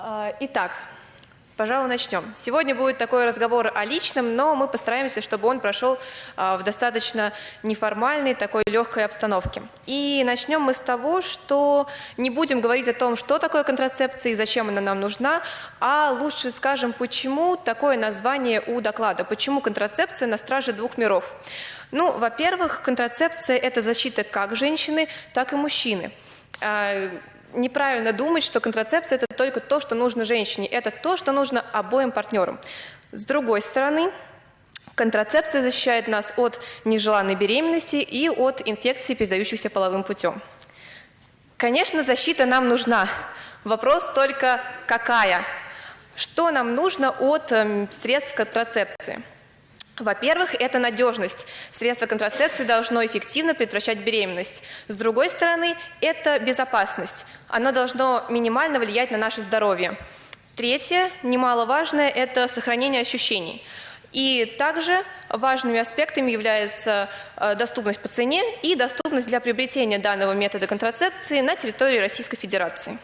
А, итак, пожалуй, начнем. Сегодня будет такой разговор о личном, но мы постараемся, чтобы он прошел а, в достаточно неформальной, такой легкой обстановке. И начнем мы с того, что не будем говорить о том, что такое контрацепция и зачем она нам нужна, а лучше скажем, почему такое название у доклада, почему контрацепция на страже двух миров. Ну, во-первых, контрацепция – это защита как женщины, так и мужчины а, неправильно думать, что контрацепция – это только то, что нужно женщине. Это то, что нужно обоим партнерам. С другой стороны, контрацепция защищает нас от нежеланной беременности и от инфекций, передающихся половым путем. Конечно, защита нам нужна. Вопрос только какая? Что нам нужно от эм, средств контрацепции? Во-первых, это надежность. Средство контрацепции должно эффективно предотвращать беременность. С другой стороны, это безопасность. Оно должно минимально влиять на наше здоровье. Третье, немаловажное, это сохранение ощущений. И также важными аспектами является э, доступность по цене и доступность для приобретения данного метода контрацепции на территории Российской Федерации.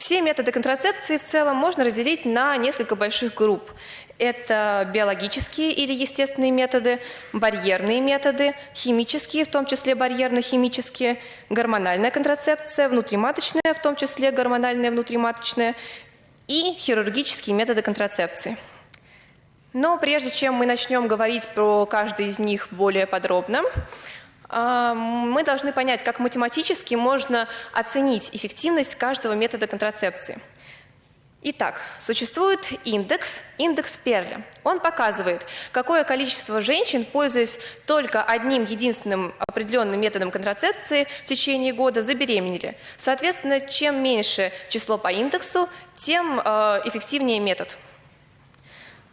Все методы контрацепции в целом можно разделить на несколько больших групп. Это биологические или естественные методы, барьерные методы, химические, в том числе барьерно-химические, гормональная контрацепция, внутриматочная, в том числе гормональная внутриматочная, и хирургические методы контрацепции. Но прежде чем мы начнем говорить про каждый из них более подробно, мы должны понять, как математически можно оценить эффективность каждого метода контрацепции – Итак, существует индекс, индекс Перля. Он показывает, какое количество женщин, пользуясь только одним единственным определенным методом контрацепции в течение года, забеременели. Соответственно, чем меньше число по индексу, тем э, эффективнее метод.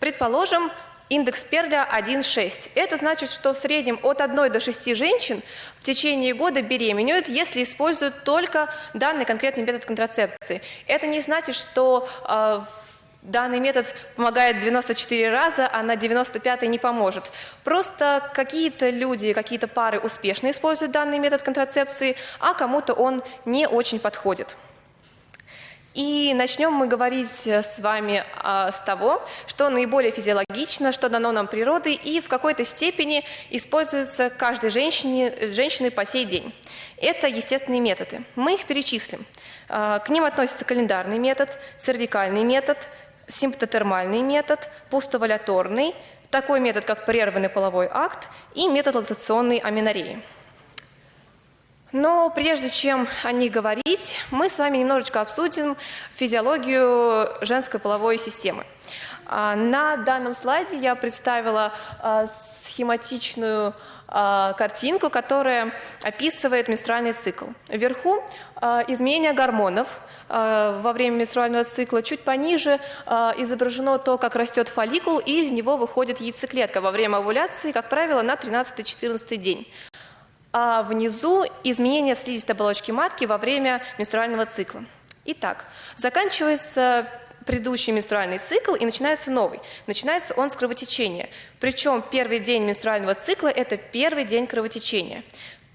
Предположим, Индекс Перля 1,6. Это значит, что в среднем от 1 до 6 женщин в течение года беременеют, если используют только данный конкретный метод контрацепции. Это не значит, что э, данный метод помогает 94 раза, а на 95 не поможет. Просто какие-то люди, какие-то пары успешно используют данный метод контрацепции, а кому-то он не очень подходит. И начнем мы говорить э, с вами а, с того, что наиболее физиологично, что дано нам природой и в какой-то степени используется каждой женщине, женщиной по сей день. Это естественные методы. Мы их перечислим. А, к ним относятся календарный метод, цервикальный метод, симптотермальный метод, пустоваляторный, такой метод, как прерванный половой акт и метод лактационной аминореи. Но прежде чем о них говорить, мы с вами немножечко обсудим физиологию женской половой системы. А, на данном слайде я представила а, схематичную а, картинку, которая описывает менструальный цикл. Вверху изменение гормонов во время менструального цикла. Чуть пониже изображено то, как растет фолликул, и из него выходит яйцеклетка во время овуляции, как правило, на 13-14 день а внизу изменения в слизистой оболочке матки во время менструального цикла. Итак, заканчивается предыдущий менструальный цикл и начинается новый. Начинается он с кровотечения. Причем первый день менструального цикла – это первый день кровотечения.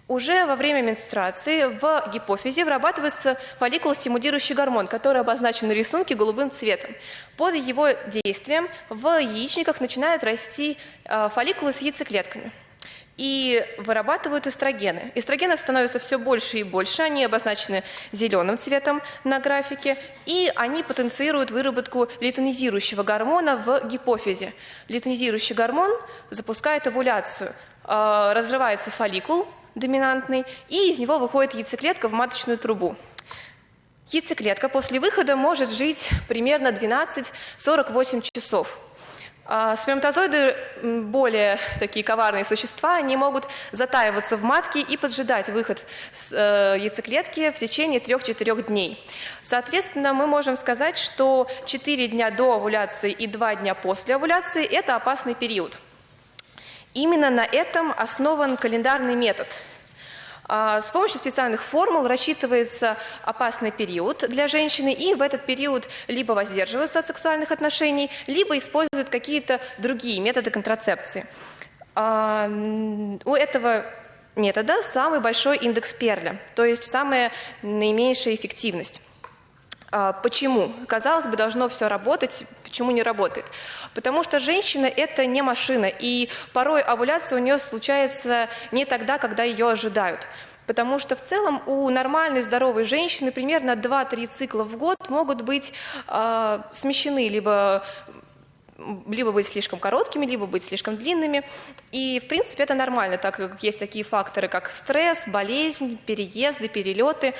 Уже во время менструации в гипофизе вырабатывается фолликулостимулирующий гормон, который обозначен на рисунке голубым цветом. Под его действием в яичниках начинают расти э, фолликулы с яйцеклетками и вырабатывают эстрогены. Эстрогенов становится все больше и больше, они обозначены зеленым цветом на графике, и они потенцируют выработку литонизирующего гормона в гипофизе. Литонизирующий гормон запускает овуляцию, а, разрывается фолликул доминантный, и из него выходит яйцеклетка в маточную трубу. Яйцеклетка после выхода может жить примерно 12-48 часов. А, сперматозоиды более такие коварные существа, они могут затаиваться в матке и поджидать выход с э, яйцеклетки в течение 3-4 дней. Соответственно, мы можем сказать, что 4 дня до овуляции и 2 дня после овуляции – это опасный период. Именно на этом основан календарный метод – с помощью специальных формул рассчитывается опасный период для женщины, и в этот период либо воздерживаются от сексуальных отношений, либо используют какие-то другие методы контрацепции. А, у этого метода самый большой индекс Перля, то есть самая наименьшая эффективность. А, почему? Казалось бы, должно все работать, почему не работает? Потому что женщина – это не машина, и порой овуляция у нее случается не тогда, когда ее ожидают. Потому что в целом у нормальной здоровой женщины примерно 2-3 цикла в год могут быть э, смещены либо либо быть слишком короткими, либо быть слишком длинными. И, в принципе, это нормально, так как есть такие факторы, как стресс, болезнь, переезды, перелеты.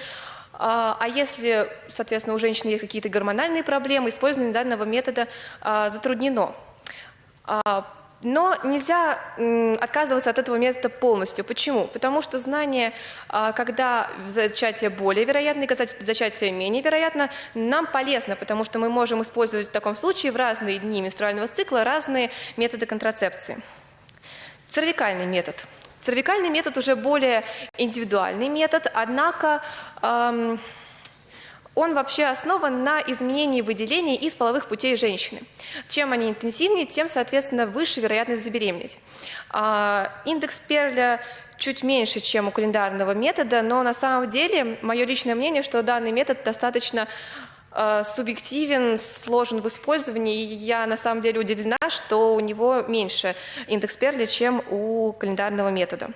А, а если, соответственно, у женщины есть какие-то гормональные проблемы, использование данного метода а, затруднено. А, но нельзя отказываться от этого метода полностью. Почему? Потому что знание, когда зачатие более вероятно и зачатие менее вероятно, нам полезно, потому что мы можем использовать в таком случае в разные дни менструального цикла разные методы контрацепции. Цервикальный метод – Цервикальный метод уже более индивидуальный метод, однако эм, он вообще основан на изменении выделений из половых путей женщины. Чем они интенсивнее, тем, соответственно, выше вероятность забеременеть. Э, индекс Перля чуть меньше, чем у календарного метода, но на самом деле мое личное мнение, что данный метод достаточно субъективен, сложен в использовании, и я на самом деле удивлена, что у него меньше индекс Перли, чем у календарного метода.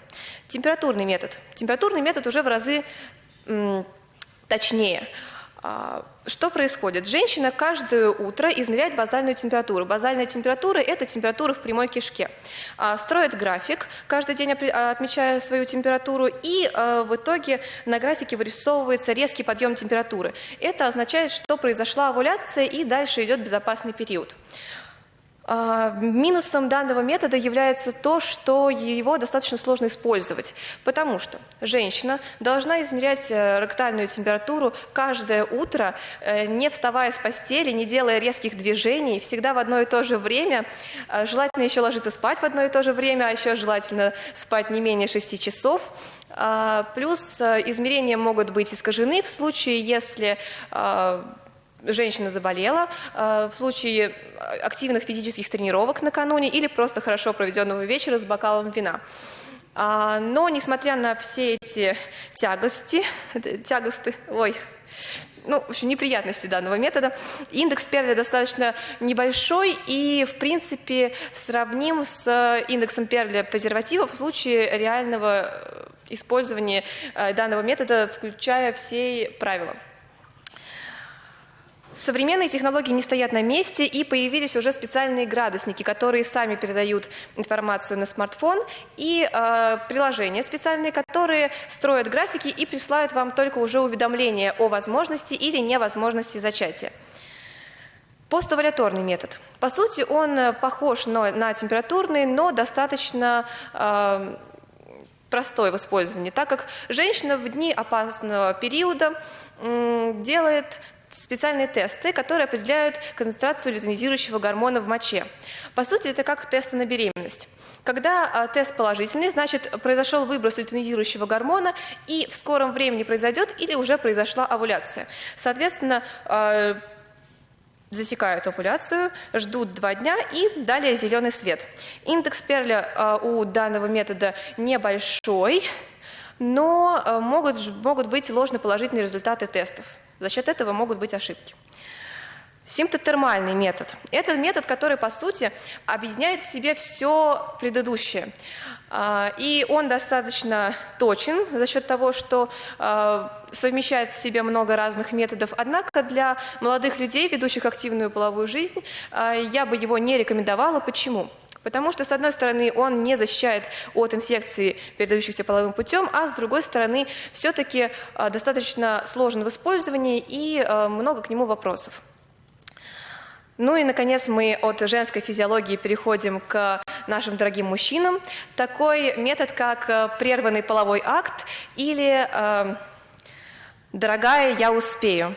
Температурный метод. Температурный метод уже в разы точнее. А, что происходит? Женщина каждое утро измеряет базальную температуру. Базальная температура – это температура в прямой кишке. А, строит график, каждый день а, отмечая свою температуру, и в итоге на графике вырисовывается резкий подъем температуры. Это означает, что произошла овуляция, и дальше идет безопасный период. А, минусом данного метода является то, что его достаточно сложно использовать, потому что женщина должна измерять э, ректальную температуру каждое утро, э, не вставая с постели, не делая резких движений, всегда в одно и то же время. А, желательно еще ложиться спать в одно и то же время, а еще желательно спать не менее 6 часов. А, плюс э, измерения могут быть искажены в случае, если женщина заболела, э, в случае активных физических тренировок накануне или просто хорошо проведенного вечера с бокалом вина. А, но, несмотря на все эти тягости, тягосты, ой, ну, в общем, неприятности данного метода. Индекс Перля достаточно небольшой и, в принципе, сравним с индексом Перля презервативов в случае реального использования э, данного метода, включая все правила. Современные технологии не стоят на месте, и появились уже специальные градусники, которые сами передают информацию на смартфон, и э, приложения специальные, которые строят графики и присылают вам только уже уведомления о возможности или невозможности зачатия. Постоваляторный метод. По сути, он похож на, на температурный, но достаточно э, простой в использовании, так как женщина в дни опасного периода делает специальные тесты, которые определяют концентрацию лютонизирующего гормона в моче. По сути, это как тесты на беременность. Когда а, тест положительный, значит, произошел выброс лютонизирующего гормона, и в скором времени произойдет или уже произошла овуляция. Соответственно, э, засекают овуляцию, ждут два дня и далее зеленый свет. Индекс Перля э, у данного метода небольшой, но могут быть ложноположительные результаты тестов. За счет этого могут быть ошибки. Симптотермальный метод. Это метод, который, по сути, объединяет в себе все предыдущее. А, и он достаточно точен за счет того, что а, совмещает в себе много разных методов. Однако для молодых людей, ведущих активную половую жизнь, а, я бы его не рекомендовала. Почему? Потому что, с одной стороны, он не защищает от инфекции, передающихся половым путем, а с другой стороны, все-таки э, достаточно сложен в использовании и э, много к нему вопросов. Ну и, наконец, мы от женской физиологии переходим к нашим дорогим мужчинам. Такой метод, как э, прерванный половой акт или «дорогая, я успею».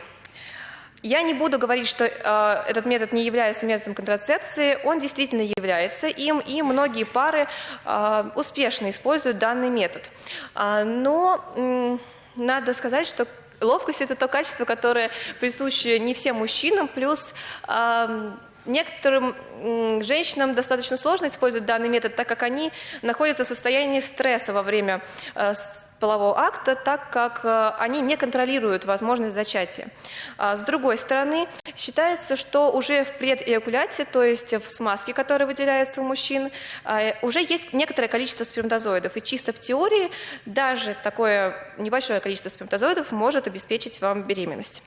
Я не буду говорить, что э, этот метод не является методом контрацепции, он действительно является им, и многие пары э, успешно используют данный метод. А, но э, надо сказать, что ловкость – это то качество, которое присуще не всем мужчинам, плюс э, Некоторым женщинам достаточно сложно использовать данный метод, так как они находятся в состоянии стресса во время э, полового акта, так как э, они не контролируют возможность зачатия. А с другой стороны, считается, что уже в предэякуляте, то есть в смазке, которая выделяется у мужчин, э, уже есть некоторое количество сперматозоидов. И чисто в теории даже такое небольшое количество сперматозоидов может обеспечить вам беременность.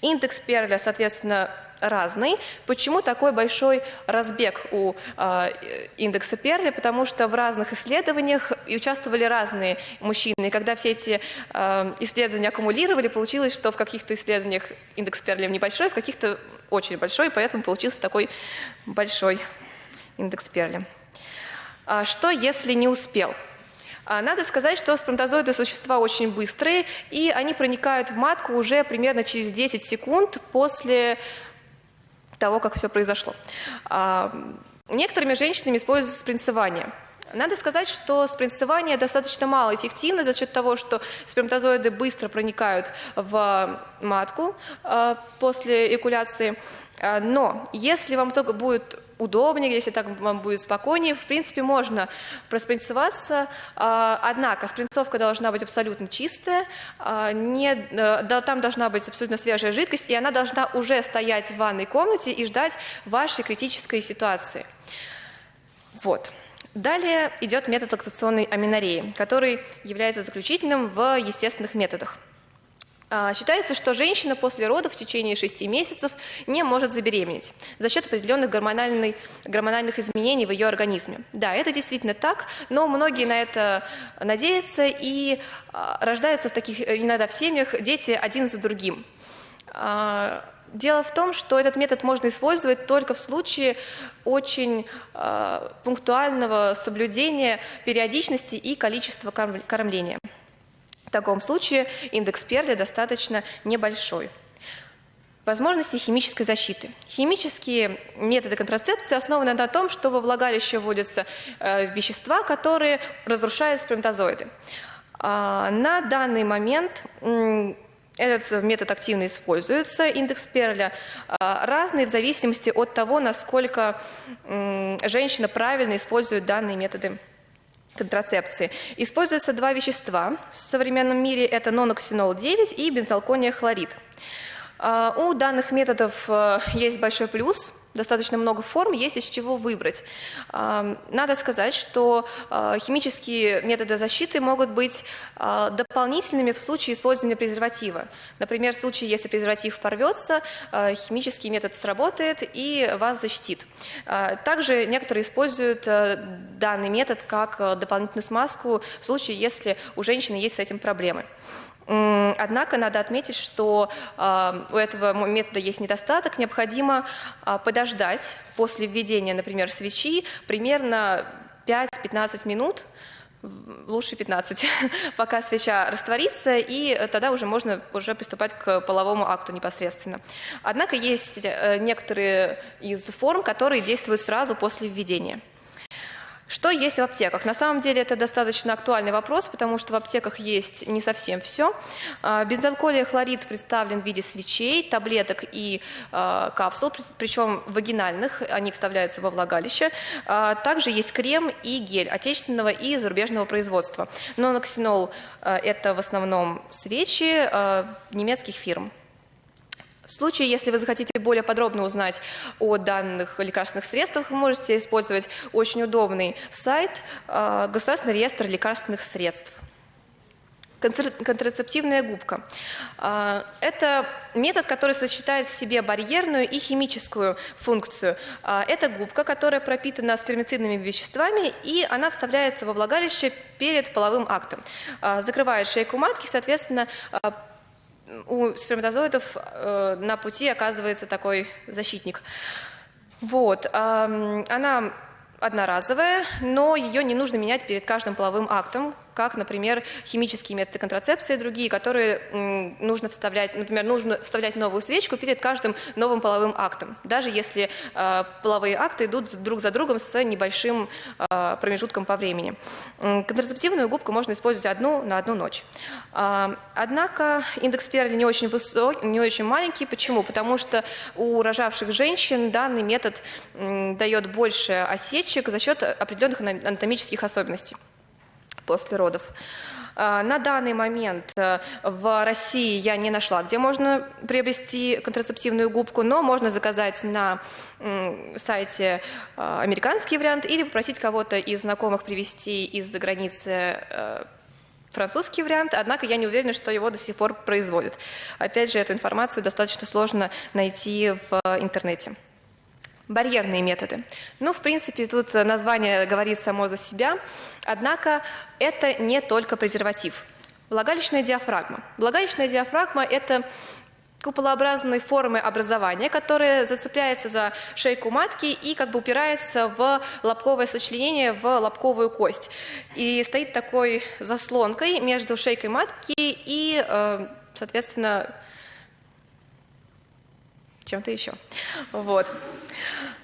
Индекс Перля, соответственно, разный. Почему такой большой разбег у э, индекса Перли? Потому что в разных исследованиях участвовали разные мужчины. И когда все эти э, исследования аккумулировали, получилось, что в каких-то исследованиях индекс Перли небольшой, в каких-то очень большой, поэтому получился такой большой индекс Перли. А что, если не успел? А, надо сказать, что сперматозоиды – существа очень быстрые, и они проникают в матку уже примерно через 10 секунд после того, как все произошло. А, некоторыми женщинами используется спринцевание. Надо сказать, что спринцевание достаточно малоэффективно за счет того, что сперматозоиды быстро проникают в матку э, после экуляции. Э, но если вам только будет удобнее, если так вам будет спокойнее, в принципе, можно проспринцеваться, э, однако спринцовка должна быть абсолютно чистая, не, там должна быть абсолютно свежая жидкость, и она должна уже стоять в ванной комнате и ждать вашей критической ситуации. Вот. Далее идет метод лактационной аминореи, который является заключительным в естественных методах. А, считается, что женщина после родов в течение 6 месяцев не может забеременеть за счет определенных гормональных изменений в ее организме. Да, это действительно так, но многие на это надеются и а, рождаются в таких иногда в семьях дети один за другим. А, Дело в том, что этот метод можно использовать только в случае очень э, пунктуального соблюдения периодичности и количества кормления. Таком случае индекс Перли достаточно небольшой. Возможности химической защиты. Химические методы контрацепции основаны на том, что во влагалище вводятся э, вещества, которые разрушают сперматозоиды. А, на данный момент этот метод активно используется, индекс Перля, а, разный в зависимости от того, насколько женщина правильно использует данные методы контрацепции. Используются два вещества в современном мире, это ноноксинол-9 и бензалкония хлорид. А, у данных методов э, есть большой плюс – достаточно много форм, есть из чего выбрать. Надо сказать, что а, химические методы защиты могут быть а, дополнительными в случае использования презерватива. Например, в случае, если презерватив порвется, а, химический метод сработает и вас защитит. Также некоторые используют данный метод как дополнительную смазку в случае, если у женщины есть с этим проблемы. Однако надо отметить, что а, у этого метода есть недостаток. Необходимо а, подождать после введения, например, свечи примерно 5-15 минут, лучше 15, пока свеча растворится, и тогда уже можно уже приступать к половому акту непосредственно. Однако есть э, некоторые из форм, которые действуют сразу после введения. Что есть в аптеках? На самом деле это достаточно актуальный вопрос, потому что в аптеках есть не совсем все. А, бензалколия хлорид представлен в виде свечей, таблеток и а, капсул, причем вагинальных, они вставляются во влагалище. А, также есть крем и гель отечественного и зарубежного производства. Ноноксинол – это в основном свечи немецких фирм. В случае, если вы захотите более подробно узнать о данных лекарственных средствах, вы можете использовать очень удобный сайт э, Государственный реестр лекарственных средств. Контрацептивная губка. Э, это метод, который сочетает в себе барьерную и химическую функцию. Э, это губка, которая пропитана спермицидными веществами, и она вставляется во влагалище перед половым актом. Закрывает шейку матки, соответственно, у сперматозоидов э, на пути оказывается такой защитник. Вот. Э, она одноразовая, но ее не нужно менять перед каждым половым актом, как, например, химические методы контрацепции и другие, которые нужно вставлять, например, нужно вставлять новую свечку перед каждым новым половым актом, даже если э, половые акты идут друг за другом с небольшим э, промежутком по времени. Контрацептивную губку можно использовать одну на одну ночь. Э, однако индекс Перли не очень высокий, не очень маленький. Почему? Потому что у рожавших женщин данный метод дает больше осечек за счет определенных анатомических особенностей после родов. А, на данный момент э, в России я не нашла, где можно приобрести контрацептивную губку, но можно заказать на сайте э, американский вариант или попросить кого-то из знакомых привезти из-за границы э, французский вариант, однако я не уверена, что его до сих пор производят. Опять же, эту информацию достаточно сложно найти в интернете. Барьерные методы. Ну, в принципе, тут название говорит само за себя, однако это не только презерватив. Влагалищная диафрагма. Влагалищная диафрагма – это куполообразной формы образования, которая зацепляется за шейку матки и как бы упирается в лобковое сочленение, в лобковую кость. И стоит такой заслонкой между шейкой матки и, э, соответственно, чем-то еще. Вот.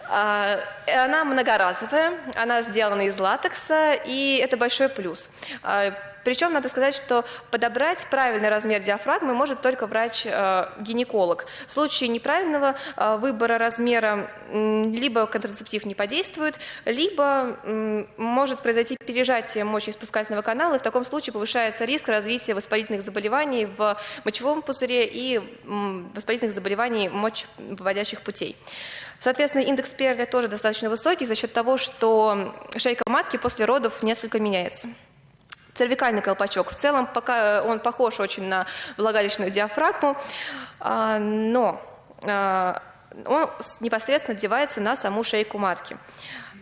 А, она многоразовая, она сделана из латекса, и это большой плюс. Причем надо сказать, что подобрать правильный размер диафрагмы может только врач-гинеколог. Э, В случае неправильного э, выбора размера либо контрацептив не подействует, либо может произойти пережатие мочеиспускательного канала, и в таком случае повышается риск развития воспалительных заболеваний в мочевом пузыре и воспалительных заболеваний мочевыводящих путей. Соответственно, индекс Перля тоже достаточно высокий за счет того, что шейка матки после родов несколько меняется. Цервикальный колпачок. В целом пока э, он похож очень на влагалищную диафрагму, а, но а, он непосредственно одевается на саму шейку матки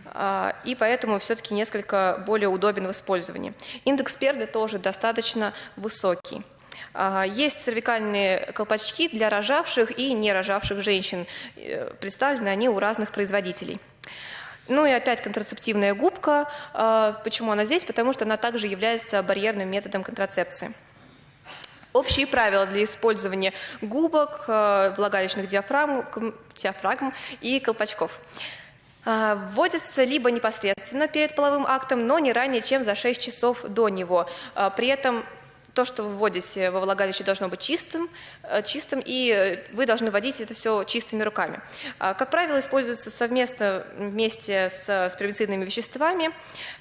а, и поэтому все-таки несколько более удобен в использовании. Индекс перли тоже достаточно высокий. Есть цервикальные колпачки для рожавших и не рожавших женщин. Э, представлены они у разных производителей. Ну и опять контрацептивная губка. А, почему она здесь? Потому что она также является барьерным методом контрацепции. Общие правила для использования губок, а, влагалищных диафрагм, диафрагм и колпачков. А, вводится либо непосредственно перед половым актом, но не ранее, чем за 6 часов до него. При этом то, что вы вводите во влагалище, должно быть чистым, э, чистым, и вы должны вводить это все чистыми руками. А, как правило, используется совместно вместе с, с веществами,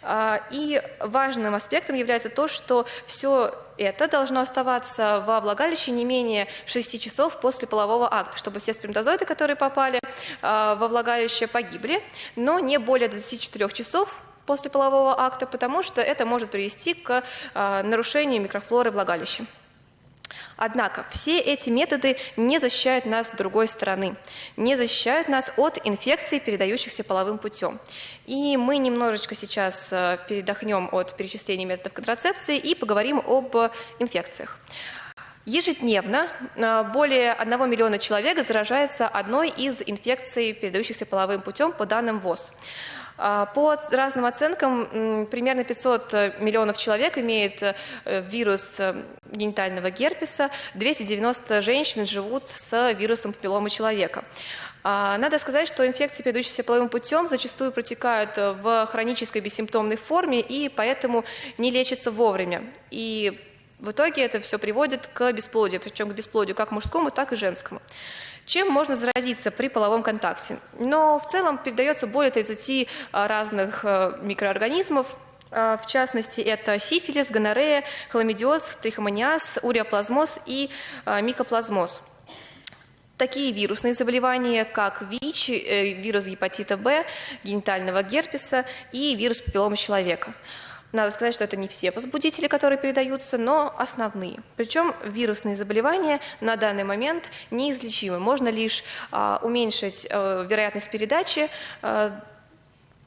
а, и важным аспектом является то, что все это должно оставаться во влагалище не менее 6 часов после полового акта, чтобы все сперматозоиды, которые попали а, во влагалище, погибли, но не более 24 часов после полового акта, потому что это может привести к а, нарушению микрофлоры влагалища. Однако все эти методы не защищают нас с другой стороны, не защищают нас от инфекций, передающихся половым путем. И мы немножечко сейчас а, передохнем от перечисления методов контрацепции и поговорим об инфекциях. Ежедневно а, более 1 миллиона человек заражается одной из инфекций, передающихся половым путем по данным ВОЗ. А, по разным оценкам, примерно 500 э, миллионов человек имеет э, вирус э, генитального герпеса, 290 женщин живут с вирусом папилломы человека. А, надо сказать, что инфекции, передающиеся половым путем, зачастую протекают в хронической бессимптомной форме и поэтому не лечатся вовремя. И в итоге это все приводит к бесплодию, причем к бесплодию как мужскому, так и женскому. Чем можно заразиться при половом контакте? Но в целом передается более 30 а, разных а, микроорганизмов, а, в частности, это сифилис, гонорея, хламидиоз, трихомониаз, уреоплазмоз и микоплазмоз. Такие вирусные заболевания, как ВИЧ, э, вирус гепатита Б, генитального герпеса и вирус папиллома человека. Надо сказать, что это не все возбудители, которые передаются, но основные. Причем вирусные заболевания на данный момент неизлечимы. Можно лишь а, уменьшить а, вероятность передачи а,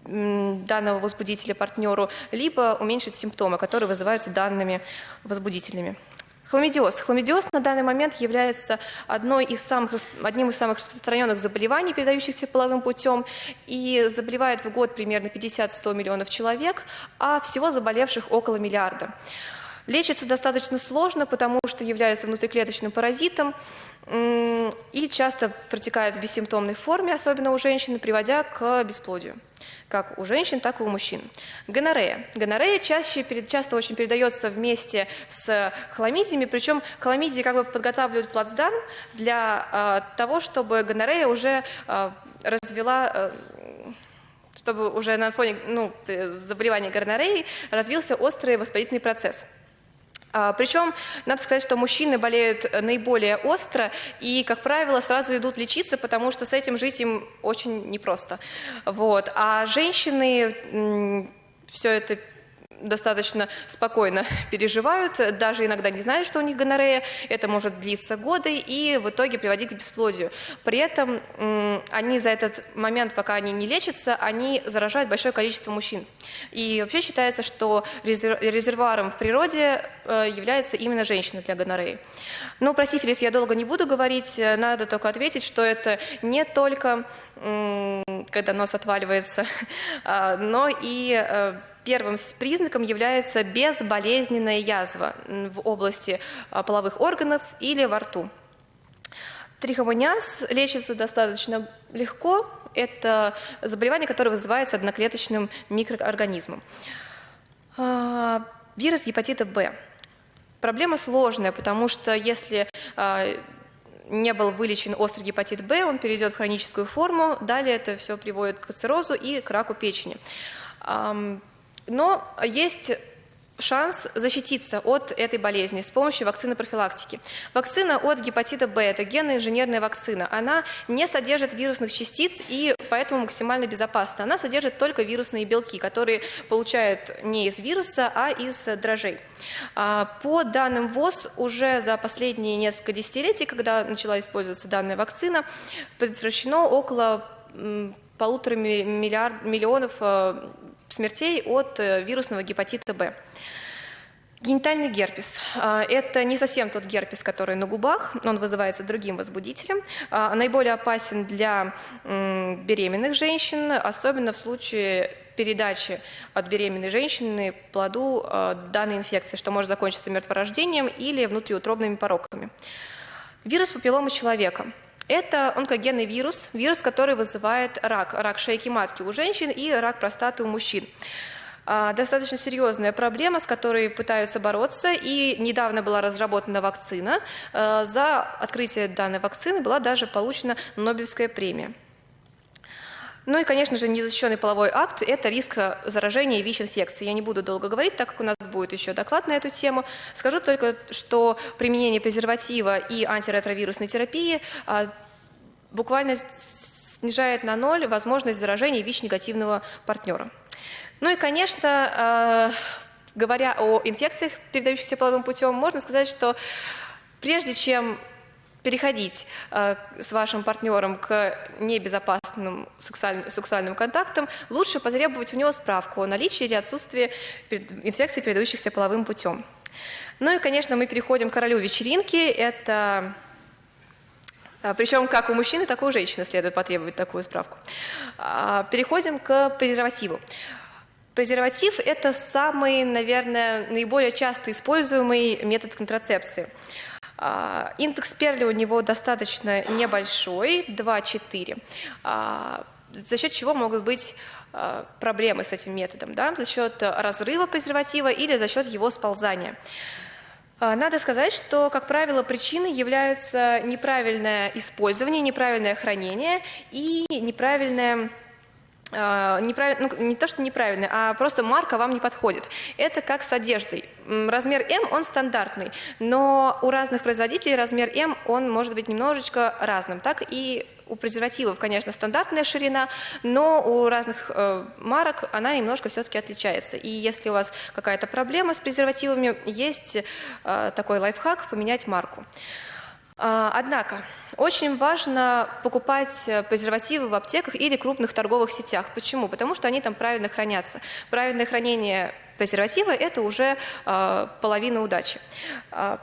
данного возбудителя партнеру, либо уменьшить симптомы, которые вызываются данными возбудителями. Хламидиоз. Хламидиоз на данный момент является одной из самых, одним из самых распространенных заболеваний, передающихся половым путем, и заболевает в год примерно 50-100 миллионов человек, а всего заболевших около миллиарда. Лечится достаточно сложно, потому что является внутриклеточным паразитом и часто протекает в бессимптомной форме, особенно у женщин, приводя к бесплодию как у женщин, так и у мужчин. Гонорея. Гонорея чаще, часто очень передается вместе с хламидиями, причем хламидии как бы подготавливают плацдарм для э, того, чтобы гонорея уже э, развела э, чтобы уже на фоне ну, заболевания гонореи развился острый воспалительный процесс. А, Причем, надо сказать, что мужчины болеют наиболее остро и, как правило, сразу идут лечиться, потому что с этим жить им очень непросто. Вот. А женщины все это достаточно спокойно переживают, даже иногда не знают, что у них гонорея. Это может длиться годы и в итоге приводить к бесплодию. При этом они за этот момент, пока они не лечатся, они заражают большое количество мужчин. И вообще считается, что резервуаром в природе э, является именно женщина для гонореи. Ну, про сифилис я долго не буду говорить, надо только ответить, что это не только когда нос отваливается, а, но и э, Первым признаком является безболезненная язва в области а, половых органов или во рту. Трихомониаз лечится достаточно легко. Это заболевание, которое вызывается одноклеточным микроорганизмом. А, вирус гепатита Б. Проблема сложная, потому что если а, не был вылечен острый гепатит Б, он перейдет в хроническую форму, далее это все приводит к циррозу и к раку печени. Но есть шанс защититься от этой болезни с помощью вакцины профилактики. Вакцина от гепатита Б – это генно-инженерная вакцина. Она не содержит вирусных частиц и поэтому максимально безопасна. Она содержит только вирусные белки, которые получают не из вируса, а из дрожжей. А, по данным ВОЗ, уже за последние несколько десятилетий, когда начала использоваться данная вакцина, предотвращено около полутора миллиард, миллионов э, смертей от э, вирусного гепатита Б. Генитальный герпес а, – это не совсем тот герпес, который на губах, он вызывается другим возбудителем. А, наиболее опасен для беременных женщин, особенно в случае передачи от беременной женщины плоду а, данной инфекции, что может закончиться мертворождением или внутриутробными пороками. Вирус папилломы человека – это онкогенный вирус, вирус, который вызывает рак, рак шейки матки у женщин и рак простаты у мужчин. А, достаточно серьезная проблема, с которой пытаются бороться, и недавно была разработана вакцина. А, за открытие данной вакцины была даже получена Нобелевская премия. Ну и, конечно же, незащищенный половой акт – это риск заражения ВИЧ-инфекцией. Я не буду долго говорить, так как у нас будет еще доклад на эту тему. Скажу только, что применение презерватива и антиретровирусной терапии а, буквально снижает на ноль возможность заражения ВИЧ-негативного партнера. Ну и, конечно, а, говоря о инфекциях, передающихся половым путем, можно сказать, что прежде чем переходить э, с вашим партнером к небезопасным сексуальным, сексуальным контактам, лучше потребовать у него справку о наличии или отсутствии инфекций, передающихся половым путем. Ну и, конечно, мы переходим к королю вечеринки. Это э, причем как у мужчины, так и у женщины следует потребовать такую справку. А, переходим к презервативу. Презерватив – это самый, наверное, наиболее часто используемый метод контрацепции. А, индекс Перли у него достаточно небольшой, 2,4, а, за счет чего могут быть а, проблемы с этим методом, да? за счет разрыва презерватива или за счет его сползания. Надо сказать, что, как правило, причиной являются неправильное использование, неправильное хранение и неправильное неправильно, ну, не то, что неправильно, а просто марка вам не подходит. Это как с одеждой. Размер М, он стандартный, но у разных производителей размер М, он может быть немножечко разным. Так и у презервативов, конечно, стандартная ширина, но у разных э, марок она немножко все-таки отличается. И если у вас какая-то проблема с презервативами, есть э, такой лайфхак – поменять марку. А, однако, очень важно покупать э, презервативы в аптеках или крупных торговых сетях. Почему? Потому что они там правильно хранятся. Правильное хранение презерватива – это уже э, половина удачи. А,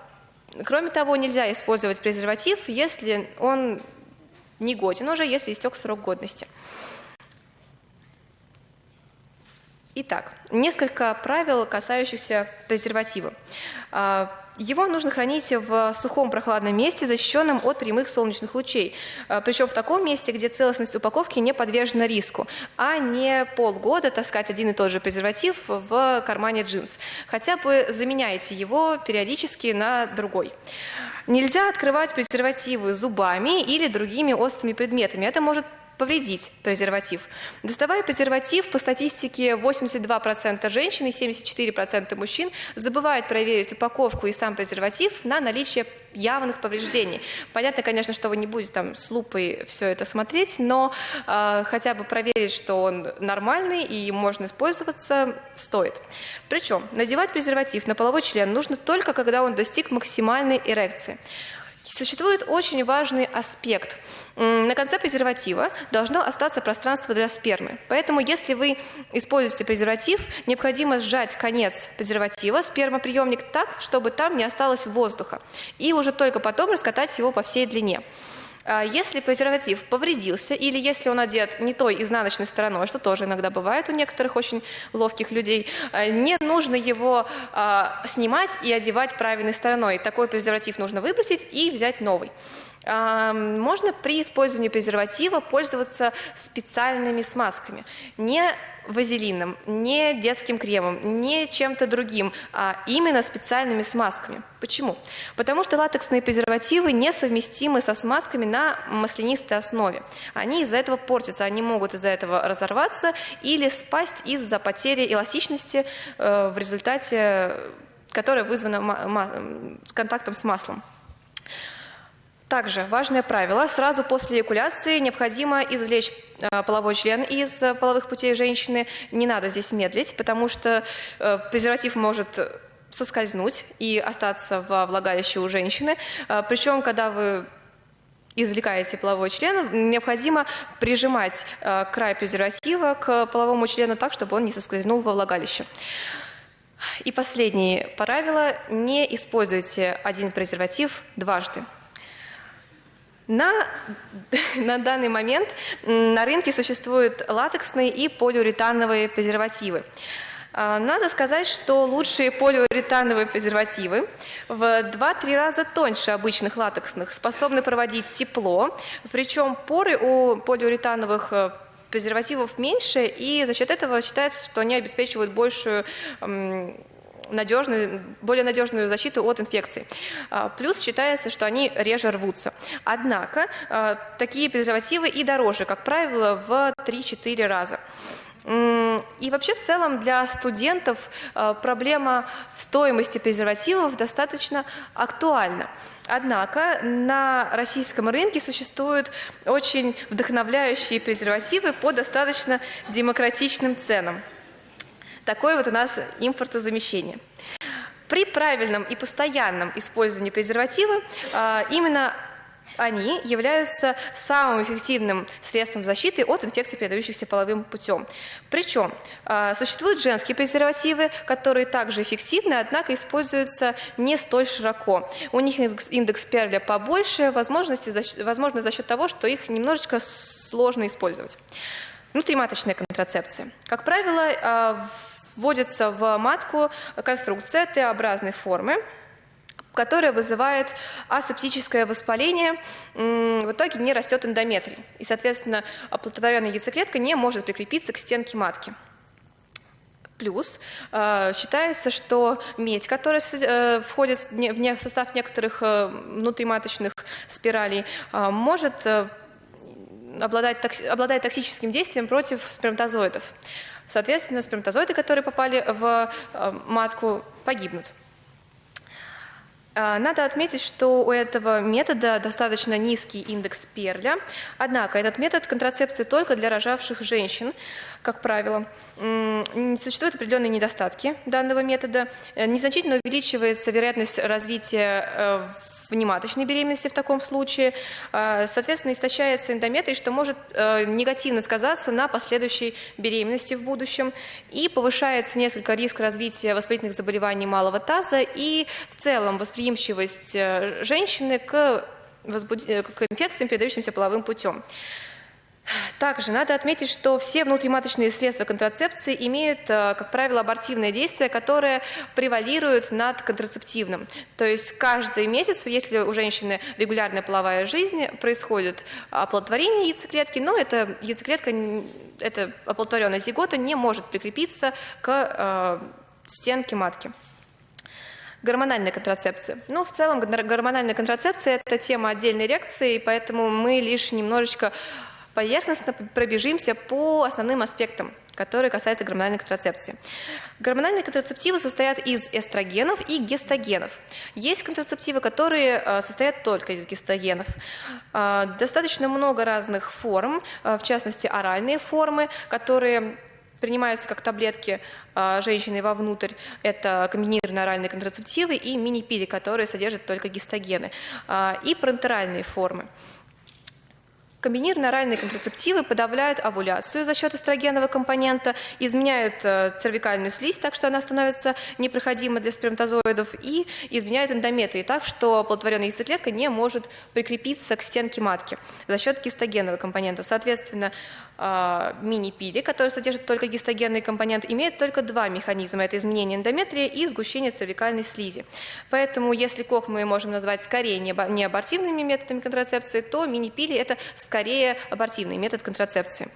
Кроме того, нельзя использовать презерватив, если он не годен уже, если истек срок годности. Итак, несколько правил, касающихся презерватива. Его нужно хранить в сухом прохладном месте, защищенном от прямых солнечных лучей. А, Причем в таком месте, где целостность упаковки не подвержена риску, а не полгода таскать один и тот же презерватив в кармане джинс. Хотя бы заменяйте его периодически на другой. Нельзя открывать презервативы зубами или другими острыми предметами. Это может повредить презерватив. Доставая презерватив, по статистике 82% женщин и 74% мужчин забывают проверить упаковку и сам презерватив на наличие явных повреждений. Понятно, конечно, что вы не будете там с лупой все это смотреть, но э, хотя бы проверить, что он нормальный и можно использоваться, стоит. Причем надевать презерватив на половой член нужно только, когда он достиг максимальной эрекции. Существует очень важный аспект. На конце презерватива должно остаться пространство для спермы. Поэтому, если вы используете презерватив, необходимо сжать конец презерватива, спермоприемник так, чтобы там не осталось воздуха. И уже только потом раскатать его по всей длине. А если презерватив повредился или если он одет не той изнаночной стороной, что тоже иногда бывает у некоторых очень ловких людей, а, не нужно его а, снимать и одевать правильной стороной. Такой презерватив нужно выбросить и взять новый. Можно при использовании презерватива пользоваться специальными смазками. Не вазелином, не детским кремом, не чем-то другим, а именно специальными смазками. Почему? Потому что латексные презервативы несовместимы со смазками на маслянистой основе. Они из-за этого портятся, они могут из-за этого разорваться или спасть из-за потери эластичности э, в результате, которая вызвана контактом с маслом. Также важное правило. Сразу после эякуляции необходимо извлечь э, половой член из э, половых путей женщины. Не надо здесь медлить, потому что э, презерватив может соскользнуть и остаться во влагалище у женщины. Причем, когда вы извлекаете половой член, необходимо прижимать край презерватива к половому члену так, чтобы он не соскользнул во влагалище. И последнее правило – не используйте один презерватив дважды. На, на данный момент на рынке существуют латексные и полиуретановые презервативы. А, надо сказать, что лучшие полиуретановые презервативы в 2-3 раза тоньше обычных латексных, способны проводить тепло, причем поры у полиуретановых э, презервативов меньше, и за счет этого считается, что они обеспечивают большую надежную, более надежную защиту от инфекций. А, плюс считается, что они реже рвутся. Однако а, такие презервативы и дороже, как правило, в 3-4 раза. И вообще в целом для студентов а, проблема стоимости презервативов достаточно актуальна. Однако на российском рынке существуют очень вдохновляющие презервативы по достаточно демократичным ценам. Такое вот у нас импортозамещение. При правильном и постоянном использовании презерватива а, именно они являются самым эффективным средством защиты от инфекций, передающихся половым путем. Причем а, существуют женские презервативы, которые также эффективны, однако используются не столь широко. У них индекс Перля побольше, возможности, возможно за счет того, что их немножечко сложно использовать. Внутриматочная контрацепция. Как правило, а, вводится в матку конструкция Т-образной формы, которая вызывает асептическое воспаление, в итоге не растет эндометрий. И, соответственно, оплодотворенная яйцеклетка не может прикрепиться к стенке матки. Плюс э, считается, что медь, которая э, входит в, состав некоторых э, внутриматочных спиралей, может обладать, токси, обладать токсическим действием против сперматозоидов. Соответственно, сперматозоиды, которые попали в э, матку, погибнут. Э, надо отметить, что у этого метода достаточно низкий индекс перля, однако этот метод контрацепции только для рожавших женщин, как правило. Существуют определенные недостатки данного метода. Э, незначительно увеличивается вероятность развития внематочной беременности в таком случае. Э, соответственно, истощается эндометрий, что может э, негативно сказаться на последующей беременности в будущем. И повышается несколько риск развития воспалительных заболеваний малого таза и в целом восприимчивость женщины к, возбуд... к инфекциям, передающимся половым путем. Также надо отметить, что все внутриматочные средства контрацепции имеют, э, как правило, абортивное действие, которое превалирует над контрацептивным. То есть каждый месяц, если у женщины регулярная половая жизнь, происходит оплодотворение яйцеклетки, но эта яйцеклетка, эта оплодотворенная зигота не может прикрепиться к э, стенке матки. Гормональная контрацепция. Ну, в целом, гормональная контрацепция – это тема отдельной лекции, поэтому мы лишь немножечко поверхностно пробежимся по основным аспектам, которые касаются гормональной контрацепции. Гормональные контрацептивы состоят из эстрогенов и гестогенов. Есть контрацептивы, которые э, состоят только из гестогенов. Э, достаточно много разных форм, э, в частности оральные формы, которые принимаются как таблетки женщины вовнутрь. Это комбинированные оральные контрацептивы и мини-пили, которые содержат только гистогены. И парентеральные формы. Комбинированные оральные контрацептивы подавляют овуляцию за счет эстрогенового компонента, изменяют э, цервикальную слизь так, что она становится непроходимой для сперматозоидов, и изменяют эндометрии так, что оплодотворенная яйцеклетка не может прикрепиться к стенке матки за счет гистогенового компонента. Соответственно, мини-пили, который содержит только гистогенный компонент, имеет только два механизма. Это изменение эндометрия и сгущение цервикальной слизи. Поэтому, если КОК мы можем назвать скорее неабортивными методами контрацепции, то мини-пили – это скорее абортивный метод контрацепции.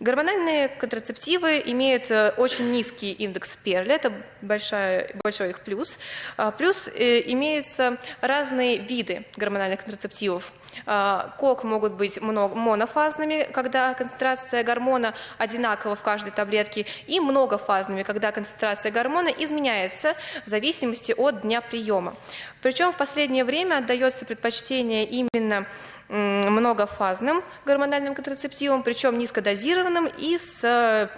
Гормональные контрацептивы имеют э, очень низкий индекс Перля, это большая, большой их плюс. А, плюс э, имеются разные виды гормональных контрацептивов. А, КОК могут быть монофазными, когда концентрация гормона одинакова в каждой таблетке, и многофазными, когда концентрация гормона изменяется в зависимости от дня приема. Причем в последнее время отдается предпочтение именно многофазным гормональным контрацептивом, причем низкодозированным и с э,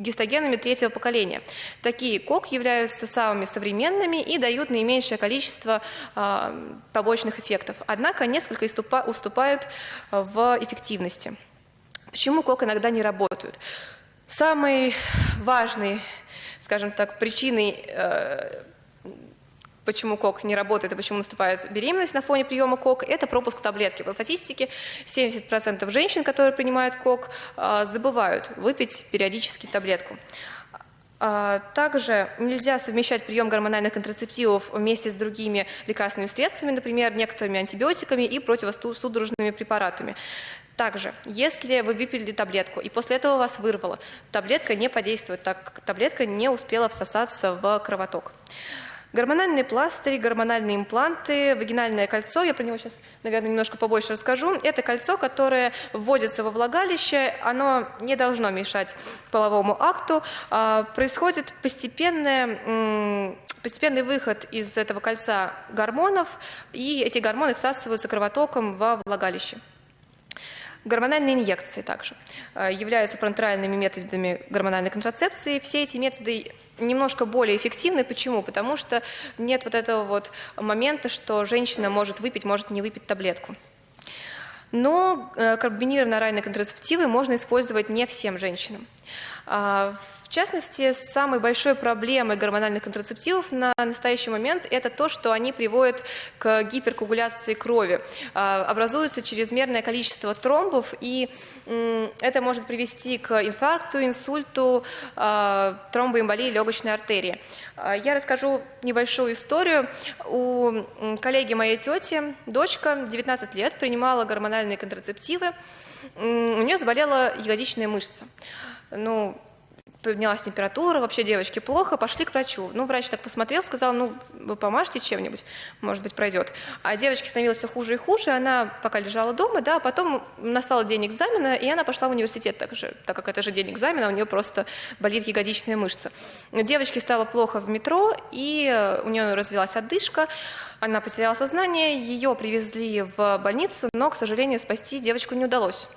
гистогенами третьего поколения. Такие КОК являются самыми современными и дают наименьшее количество э, побочных эффектов. Однако несколько уступают в эффективности. Почему КОК иногда не работают? Самой важной, скажем так, причиной э, почему КОК не работает и почему наступает беременность на фоне приема КОК, это пропуск таблетки. По статистике 70% женщин, которые принимают КОК, а, забывают выпить периодически таблетку. А, также нельзя совмещать прием гормональных контрацептивов вместе с другими лекарственными средствами, например, некоторыми антибиотиками и противосудорожными препаратами. Также, если вы выпили таблетку и после этого вас вырвало, таблетка не подействует, так как таблетка не успела всосаться в кровоток. Гормональные пластыри, гормональные импланты, вагинальное кольцо, я про него сейчас, наверное, немножко побольше расскажу. Это кольцо, которое вводится во влагалище, оно не должно мешать половому акту. А, происходит постепенное постепенный выход из этого кольца гормонов, и эти гормоны всасываются кровотоком во влагалище. Гормональные инъекции также э, являются парентеральными методами гормональной контрацепции. Все эти методы немножко более эффективны. Почему? Потому что нет вот этого вот момента, что женщина может выпить, может не выпить таблетку. Но э, комбинированные оральные контрацептивы можно использовать не всем женщинам. А, в частности, самой большой проблемой гормональных контрацептивов на настоящий момент это то, что они приводят к гиперкоагуляции крови. А, образуется чрезмерное количество тромбов, и это может привести к инфаркту, инсульту, а, тромбоэмболии легочной артерии. Я расскажу небольшую историю. У коллеги моей тети дочка 19 лет принимала гормональные контрацептивы. У нее заболела ягодичная мышца. Ну, поднялась температура, вообще девочке плохо, пошли к врачу. Ну, врач так посмотрел, сказал, ну, вы помажьте чем-нибудь, может быть, пройдет. А девочке становилось все хуже и хуже, она пока лежала дома, да, а потом настал день экзамена, и она пошла в университет так же, так как это же день экзамена, у нее просто болит ягодичная мышца. Девочке стало плохо в метро, и у нее развилась отдышка, она потеряла сознание, ее привезли в больницу, но, к сожалению, спасти девочку не удалось,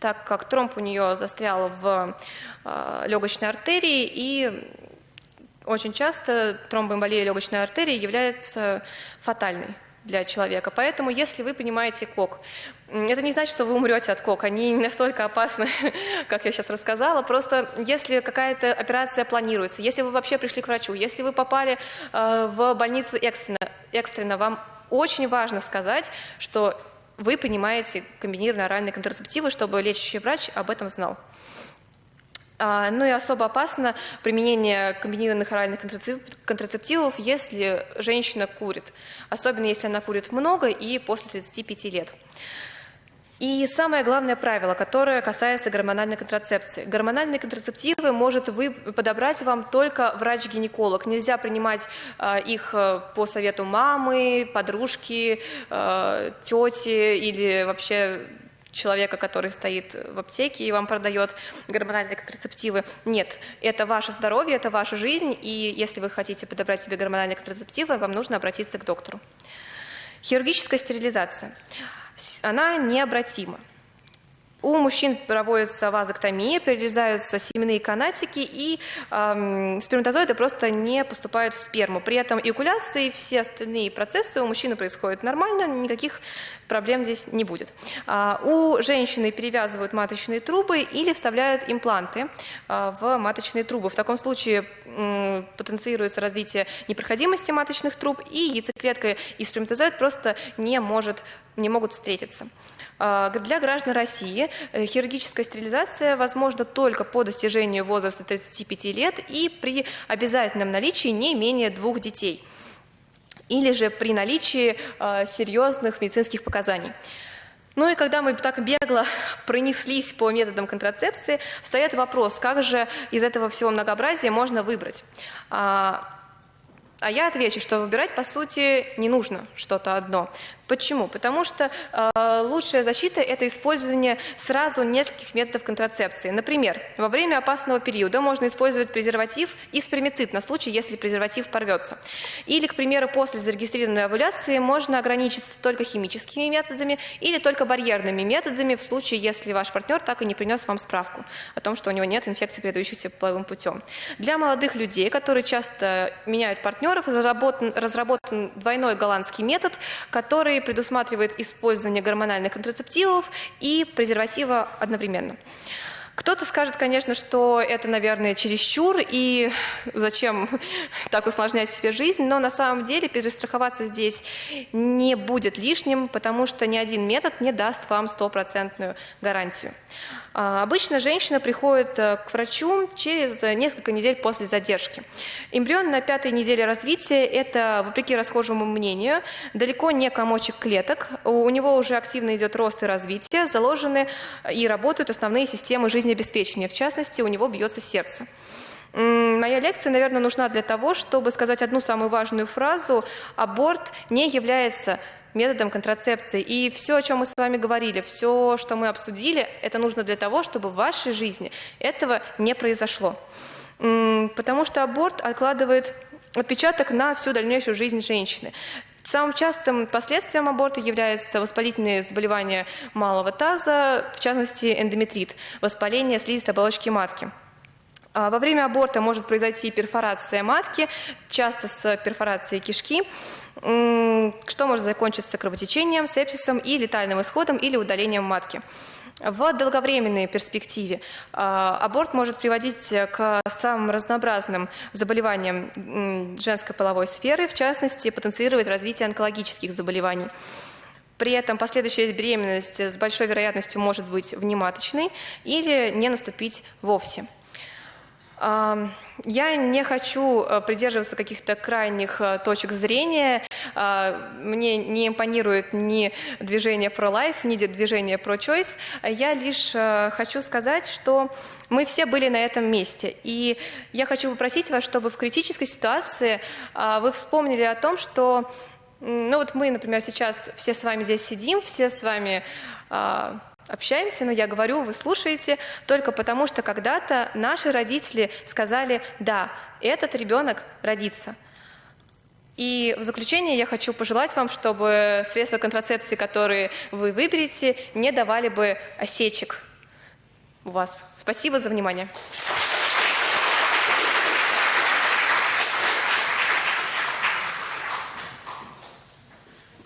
так как тромб у нее застрял в э, легочной артерии, и очень часто тромбоэмболия легочной артерии является фатальной для человека. Поэтому, если вы принимаете кок, это не значит, что вы умрете от кок. Они не настолько опасны, как я сейчас рассказала. Просто если какая-то операция планируется, если вы вообще пришли к врачу, если вы попали э, в больницу экстренно, экстренно, вам очень важно сказать, что вы принимаете комбинированные оральные контрацептивы, чтобы лечащий врач об этом знал. А, ну и особо опасно применение комбинированных оральных контрацептивов, если женщина курит, особенно если она курит много и после 35 лет. И самое главное правило, которое касается гормональной контрацепции. Гормональные контрацептивы может вы подобрать вам только врач-гинеколог. Нельзя принимать э, их э, по совету мамы, подружки, э, тети или вообще человека, который стоит в аптеке и вам продает гормональные контрацептивы. Нет, это ваше здоровье, это ваша жизнь, и если вы хотите подобрать себе гормональные контрацептивы, вам нужно обратиться к доктору. Хирургическая стерилизация. Она необратима. У мужчин проводится вазоктомия, перерезаются семенные канатики, и эм, сперматозоиды просто не поступают в сперму. При этом эякуляция и все остальные процессы у мужчины происходят нормально, никаких проблем здесь не будет. А, у женщины перевязывают маточные трубы или вставляют импланты а, в маточные трубы. В таком случае м, потенцируется развитие непроходимости маточных труб, и яйцеклетка и сперматозоид просто не, может, не могут встретиться. А, для граждан России э, хирургическая стерилизация возможна только по достижению возраста 35 лет и при обязательном наличии не менее двух детей или же при наличии а, серьезных медицинских показаний. Ну и когда мы так бегло пронеслись по методам контрацепции, встает вопрос, как же из этого всего многообразия можно выбрать. А, а я отвечу, что выбирать, по сути, не нужно что-то одно. Почему? Потому что э, лучшая защита – это использование сразу нескольких методов контрацепции. Например, во время опасного периода можно использовать презерватив и спермицид на случай, если презерватив порвется. Или, к примеру, после зарегистрированной овуляции можно ограничиться только химическими методами или только барьерными методами в случае, если ваш партнер так и не принес вам справку о том, что у него нет инфекции, передающейся половым путем. Для молодых людей, которые часто меняют партнеров, разработан, разработан двойной голландский метод, который предусматривает использование гормональных контрацептивов и презерватива одновременно. Кто-то скажет, конечно, что это, наверное, чересчур, и зачем так усложнять себе жизнь, но на самом деле перестраховаться здесь не будет лишним, потому что ни один метод не даст вам стопроцентную гарантию. А, обычно женщина приходит э, к врачу через несколько недель после задержки. Эмбрион на пятой неделе развития – это, вопреки расхожему мнению, далеко не комочек клеток. У него уже активно идет рост и развитие, заложены и работают основные системы жизнеобеспечения. В частности, у него бьется сердце. Моя лекция, наверное, нужна для того, чтобы сказать одну самую важную фразу. Аборт не является методом контрацепции. И все, о чем мы с вами говорили, все, что мы обсудили, это нужно для того, чтобы в вашей жизни этого не произошло. Потому что аборт откладывает отпечаток на всю дальнейшую жизнь женщины. Самым частым последствием аборта являются воспалительные заболевания малого таза, в частности эндометрит, воспаление слизистой оболочки матки. А во время аборта может произойти перфорация матки, часто с перфорацией кишки, что может закончиться кровотечением, сепсисом и летальным исходом или удалением матки. В долговременной перспективе а, аборт может приводить к самым разнообразным заболеваниям женской половой сферы, в частности, потенцировать развитие онкологических заболеваний. При этом последующая беременность с большой вероятностью может быть внематочной или не наступить вовсе. Я не хочу э, придерживаться каких-то крайних э, точек зрения. А, мне не импонирует ни движение pro-life, ни движение pro-choice. Я лишь э, хочу сказать, что мы все были на этом месте. И я хочу попросить вас, чтобы в критической ситуации а, вы вспомнили о том, что ну вот мы, например, сейчас все с вами здесь сидим, все с вами а, общаемся, но я говорю, вы слушаете, только потому что когда-то наши родители сказали, да, этот ребенок родится. И в заключение я хочу пожелать вам, чтобы средства контрацепции, которые вы выберете, не давали бы осечек у вас. Спасибо за внимание.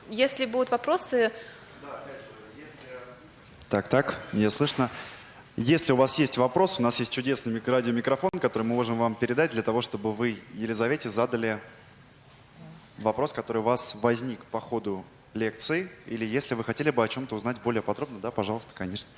Если будут вопросы... Так, так, мне слышно. Если у вас есть вопрос, у нас есть чудесный радиомикрофон, который мы можем вам передать для того, чтобы вы Елизавете задали вопрос, который у вас возник по ходу лекции, или если вы хотели бы о чем-то узнать более подробно, да, пожалуйста, конечно.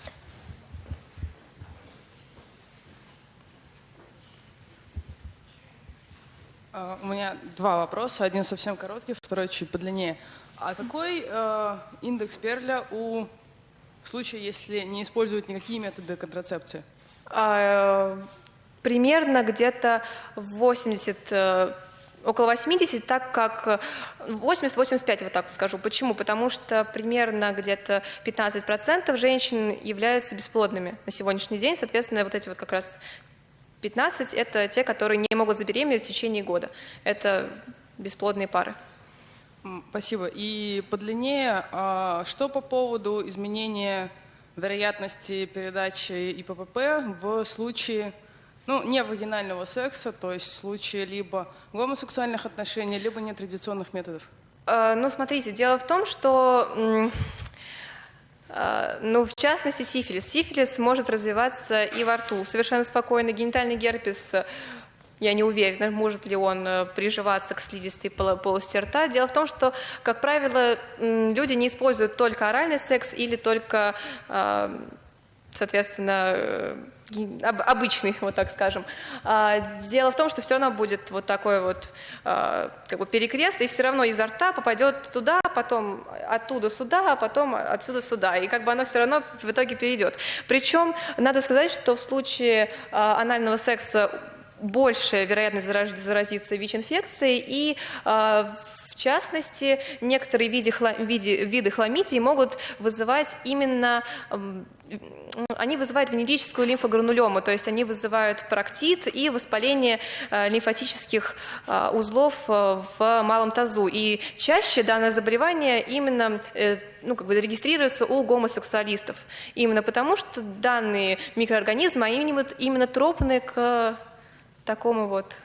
А, у меня два вопроса. Один совсем короткий, второй чуть подлиннее. А какой э, индекс Перля у случая, если не используют никакие методы контрацепции? А, примерно где-то 80 э, около 80, так как 80-85, вот так скажу. Почему? Потому что примерно где-то 15% женщин являются бесплодными на сегодняшний день. Соответственно, вот эти вот как раз 15 – это те, которые не могут забеременеть в течение года. Это бесплодные пары. Спасибо. И подлиннее, а что по поводу изменения вероятности передачи ИППП в случае ну, не вагинального секса, то есть в случае либо гомосексуальных отношений, либо нетрадиционных методов? Э, ну, смотрите, дело в том, что э, ну, в частности, сифилис. Сифилис может развиваться и во рту совершенно спокойно. Генитальный герпес я не уверена, может ли он э, приживаться к слизистой полости рта. Дело в том, что, как правило, люди не используют только оральный секс или только, э, соответственно, э, обычный, вот так скажем. А, дело в том, что все равно будет вот такой вот как бы перекрест, и все равно изо рта попадет туда, потом оттуда сюда, а потом отсюда сюда, и как бы оно все равно в итоге перейдет. Причем надо сказать, что в случае анального секса большая вероятность заразиться ВИЧ-инфекцией и а, в частности, некоторые виды, виды, виды хламидий могут вызывать именно, они вызывают венерическую лимфогранулему, то есть они вызывают проктит и воспаление а, лимфатических а, узлов в малом тазу. И чаще данное заболевание именно э, ну, как бы регистрируется у гомосексуалистов. Именно потому, что данные микроорганизмы, они именно тропны к такому вот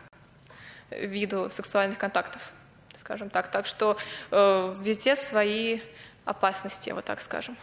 виду сексуальных контактов, скажем так. Так что э, везде свои опасности, вот так скажем.